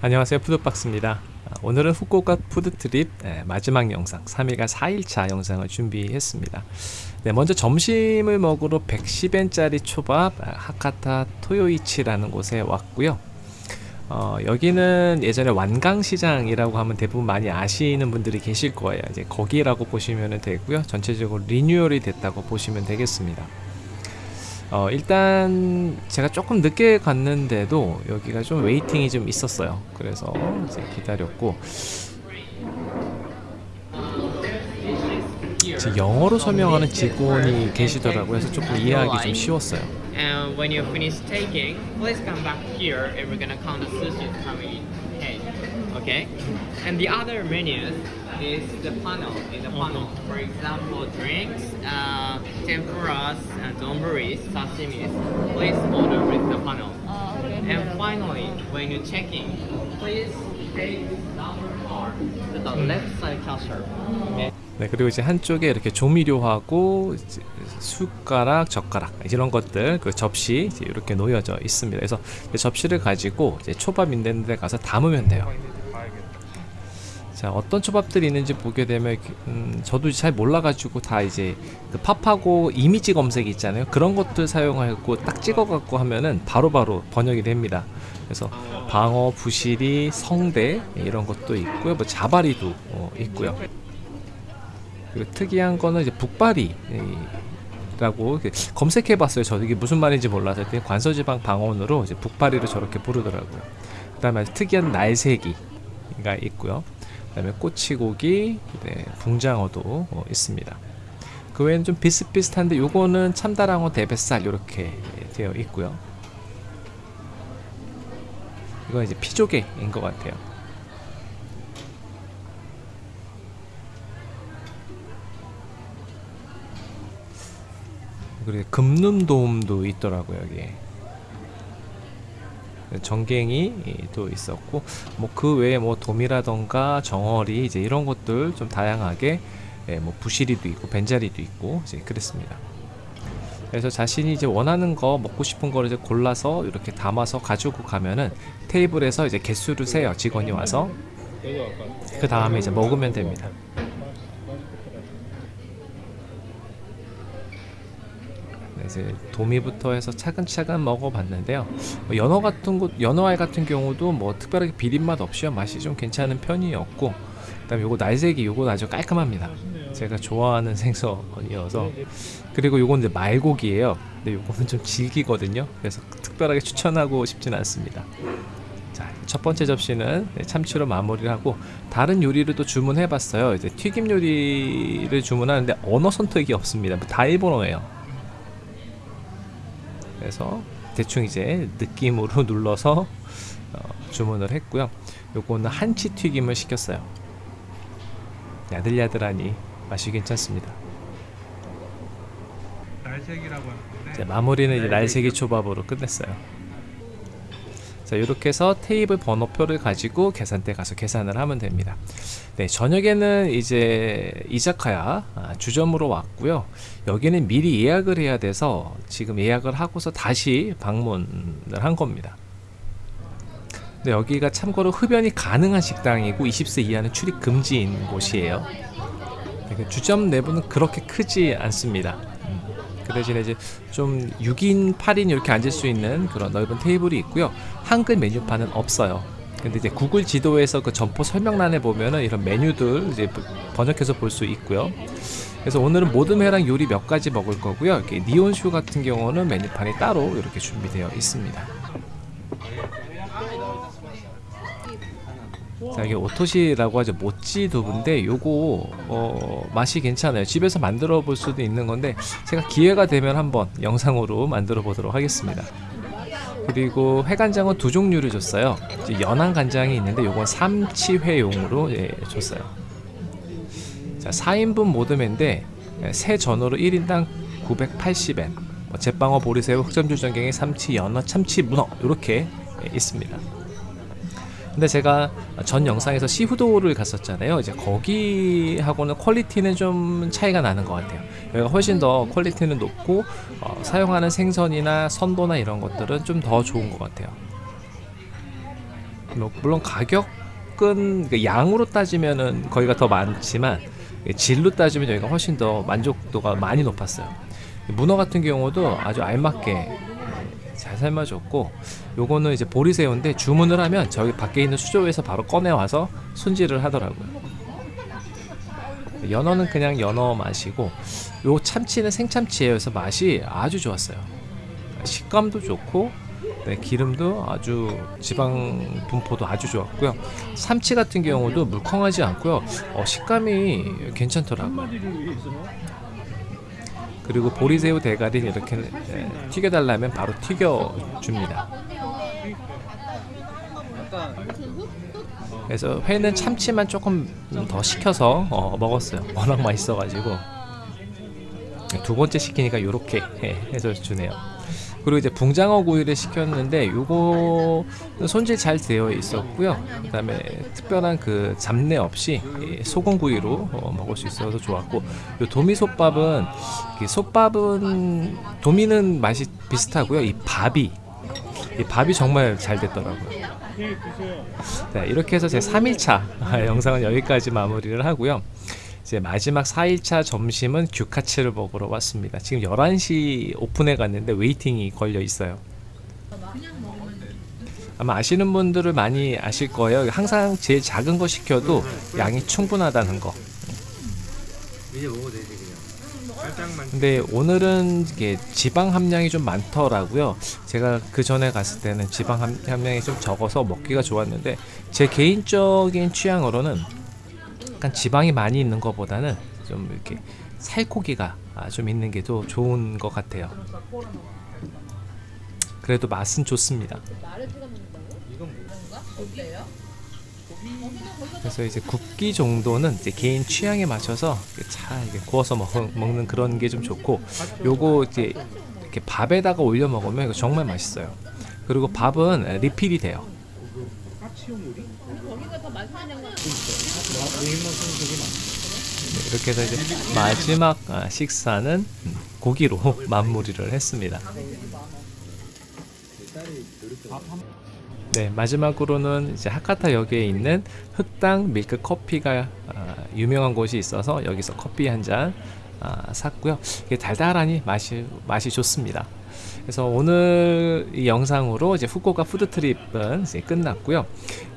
안녕하세요. 푸드박스입니다. 아, 오늘은 후쿠오카 food trip 예, 마지막 영상 3일간 4일차 영상을 준비했습니다. 네, 먼저 점심을 먹으러 110엔짜리 초밥 아, 하카타 토요이치라는 곳에 왔고요 어, 여기는 예전에 완간시장이라고 하면 대부분 많이 아시는 분들이 계실 거예요. 이제 거기라고 보시면 되고요. 전체적으로 리뉴얼이 됐다고 보시면 되겠습니다. 어, 일단 제가 조금 늦게 갔는데도 여기가 좀 waiting이 좀 있었어요. 그래서 이제 기다렸고. 영어로 설명하는 직원이 계시더라고요. 그래서 조금 이해하기 좀 쉬웠어요 And when you finish taking, please come back here and we're gonna count the sushi coming in. cake. Okay? And the other menus is the panel, in the panel. Mm-hmm. For example, drinks, uh, tempuras, and donburis, sashimis. Please order with the panel. Oh, and finally, when you're checking, please take number card to the left side cashier. Mm. Okay? 네, 그리고 이제 한쪽에 이렇게 조미료하고 숟가락, 젓가락 이런 것들 그 접시 이렇게 놓여져 있습니다. 그래서 접시를 가지고 이제 초밥 있는 데 가서 담으면 돼요. 자, 어떤 초밥들이 있는지 보게 되면 음, 저도 잘 몰라가지고 다 이제 그 팝하고 이미지 검색 있잖아요. 그런 것들 사용하고 딱 찍어갖고 하면은 바로 바로 번역이 됩니다. 그래서 방어, 부시리, 성대 이런 것도 있고요. 뭐 자바리도 어, 있고요. 그리고 특이한 거는 이제 북바리 라고 검색해 봤어요. 저 이게 무슨 말인지 몰라서 관서지방 방언으로 이제 북바리를 저렇게 부르더라고요. 그 다음에 특이한 날새기가 있고요. 그 다음에 꼬치고기, 네, 붕장어도 어, 있습니다. 그 외에는 좀 비슷비슷한데 요거는 참다랑어 대뱃살 이렇게 되어 있고요. 이건 이제 피조개인 것 같아요. 그리고 금눈돔도 있더라고요 여기에 정갱이도 있었고 뭐 그 외에 뭐 돔이라던가 정어리 이제 이런 것들 좀 다양하게 예, 뭐 부시리도 있고 벤자리도 있고 이제 그랬습니다. 그래서 자신이 이제 원하는 거 먹고 싶은 거를 이제 골라서 이렇게 담아서 가지고 가면은 테이블에서 이제 개수를 세요 직원이 와서 그 다음에 이제 먹으면 됩니다. 이제 도미부터 해서 차근차근 먹어봤는데요. 뭐 연어 같은 곳, 연어알 같은 경우도 뭐 특별하게 비린맛 없이요 맛이 좀 괜찮은 편이었고, 그 다음에 요거 날새기 요건 아주 깔끔합니다. 제가 좋아하는 생선이어서 그리고 요건 이제 말고기예요. 근데 요거는 좀 질기거든요. 그래서 특별하게 추천하고 싶진 않습니다. 자, 첫 번째 접시는 네, 참치로 마무리를 하고 다른 요리를 또 주문해 봤어요. 이제 튀김 요리를 주문하는데 언어 선택이 없습니다. 뭐다 일본어예요. 그래서 대충 이제 느낌으로 눌러서 어, 주문을 했고요. 요거는 한치 튀김을 시켰어요. 야들야들하니 맛이 괜찮습니다. 날색이라고 하는데 자, 마무리는 이제 날새기 초밥으로 끝냈어요. 자, 이렇게 해서 테이블 번호표를 가지고 계산대 가서 계산을 하면 됩니다. 네, 저녁에는 이제 이자카야 아, 주점으로 왔고요. 여기는 미리 예약을 해야 돼서 지금 예약을 하고서 다시 방문을 한 겁니다. 근데 여기가 참고로 흡연이 가능한 식당이고 20세 이하는 출입 금지인 곳이에요. 네, 그 주점 내부는 그렇게 크지 않습니다. 음, 그 대신에 이제 좀 6인, 8인 이렇게 앉을 수 있는 그런 넓은 테이블이 있고요. 한글 메뉴판은 없어요. 근데 이제 구글 지도에서 그 점포 설명란에 보면은 이런 메뉴들 이제 번역해서 볼 수 있고요. 그래서 오늘은 모듬회랑 요리 몇 가지 먹을 거고요. 이렇게 니온슈 같은 경우는 메뉴판이 따로 이렇게 준비되어 있습니다. 자 이게 오토시라고 하죠. 모찌 두부인데 요거 어, 맛이 괜찮아요. 집에서 만들어 볼 수도 있는 건데 제가 기회가 되면 한번 영상으로 만들어 보도록 하겠습니다. 그리고 회간장은 두 종류를 줬어요. 연한 간장이 있는데 요건 삼치회용으로 예, 줬어요. 자 4인분 모듬회인데 예, 새 전어로 1인당 980엔. 뭐 제빵어 보리새우 흑점주 전갱이 삼치 연어 참치 문어 이렇게 있습니다. 근데 제가 전 영상에서 시후도를 갔었잖아요. 이제 거기하고는 퀄리티는 좀 차이가 나는 것 같아요. 여기가 훨씬 더 퀄리티는 높고 어, 사용하는 생선이나 선도나 이런 것들은 좀 더 좋은 것 같아요. 뭐, 물론 가격은 그 양으로 따지면은 거기가 더 많지만 질로 따지면 여기가 훨씬 더 만족도가 많이 높았어요. 문어 같은 경우도 아주 알맞게 잘 삶아줬고 요거는 이제 보리새우인데 주문을 하면 저기 밖에 있는 수조에서 바로 꺼내 와서 손질을 하더라고요. 연어는 그냥 연어 맛이고 요 참치는 생참치예요. 그래서 맛이 아주 좋았어요. 식감도 좋고 네, 기름도 아주 지방 분포도 아주 좋았고요. 삼치 같은 경우도 물컹하지 않고요. 어, 식감이 괜찮더라고요. 그리고 보리새우 대가리는 이렇게 예, 튀겨달라면 바로 튀겨줍니다. 그래서 회는 참치만 조금 더 시켜서 어, 먹었어요. 워낙 맛있어가지고 두 번째 시키니까 이렇게 해서 주네요. 그리고 이제 붕장어 구이를 시켰는데 요거 손질 잘 되어 있었고요. 그 다음에 특별한 그 잡내 없이 이 소금 구이로 어, 먹을 수 있어서 좋았고 요 도미 솥밥은 이 솥밥은 도미는 맛이 비슷하고요. 이 밥이 이 밥이 정말 잘 됐더라고요. 네, 이렇게 해서 제 3일차 영상은 여기까지 마무리를 하고요. 이제 마지막 4일차 점심은 규카츠를 먹으러 왔습니다. 지금 11시 오픈해 갔는데 웨이팅이 걸려 있어요. 아마 아시는 분들을 많이 아실 거예요. 항상 제일 작은 거 시켜도 양이 충분하다는 거. 근데 오늘은 이게 지방 함량이 좀 많더라고요. 제가 그 전에 갔을 때는 지방 함- 함량이 좀 적어서 먹기가 좋았는데 제 개인적인 취향으로는 약간 지방이 많이 있는 것보다는 좀 이렇게 살코기가 아, 좀 있는 게 더 좋은 것 같아요. 그래도 맛은 좋습니다. 그래서 이제 굽기 정도는 이제 개인 취향에 맞춰서 잘 이렇게 구워서 먹, 먹는 그런 게 좀 좋고 요거 이제 이렇게 밥에다가 올려 먹으면 이거 정말 맛있어요. 그리고 밥은 리필이 돼요. 네, 이렇게 해서 이제 마지막 아, 식사는 음, 고기로 마무리를 했습니다. 네, 마지막으로는 이제 하카타역에 있는 흑당 밀크 커피가 아, 유명한 곳이 있어서 여기서 커피 한잔 아, 샀고요. 이게 달달하니 맛이 맛이 좋습니다. 그래서 오늘 이 영상으로 이제 후쿠오카 food trip은 이제 끝났고요.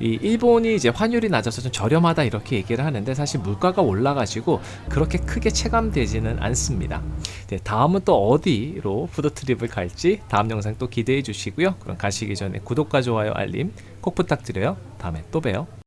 이 일본이 이제 환율이 낮아서 좀 저렴하다 이렇게 얘기를 하는데 사실 물가가 올라가지고 그렇게 크게 체감되지는 않습니다. 네, 다음은 또 어디로 food trip을 갈지 다음 영상 또 기대해 주시고요. 그럼 가시기 전에 구독과 좋아요 알림 꼭 부탁드려요. 다음에 또 봬요.